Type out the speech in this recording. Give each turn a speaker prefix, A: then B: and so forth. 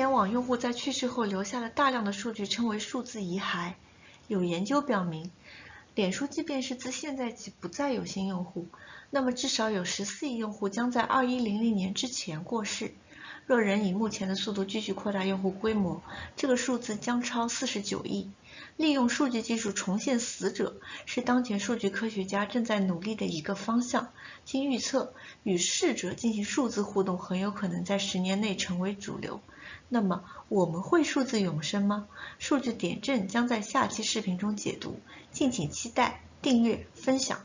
A: 联网用户在去世后留下了大量的数据，称为数字遗骸。有研究表明，脸书即便是自现在起不再有新用户，那么至少有十四亿用户将在二一零零年之前过世。若仍以目前的速度继续扩大用户规模，这个数字将超四十九亿。利用数据技术重现死者，是当前数据科学家正在努力的一个方向。经预测，与逝者进行数字互动很有可能在十年内成为主流。那么，我们会数字永生吗？数据点阵将在下期视频中解读，敬请期待、订阅、分享。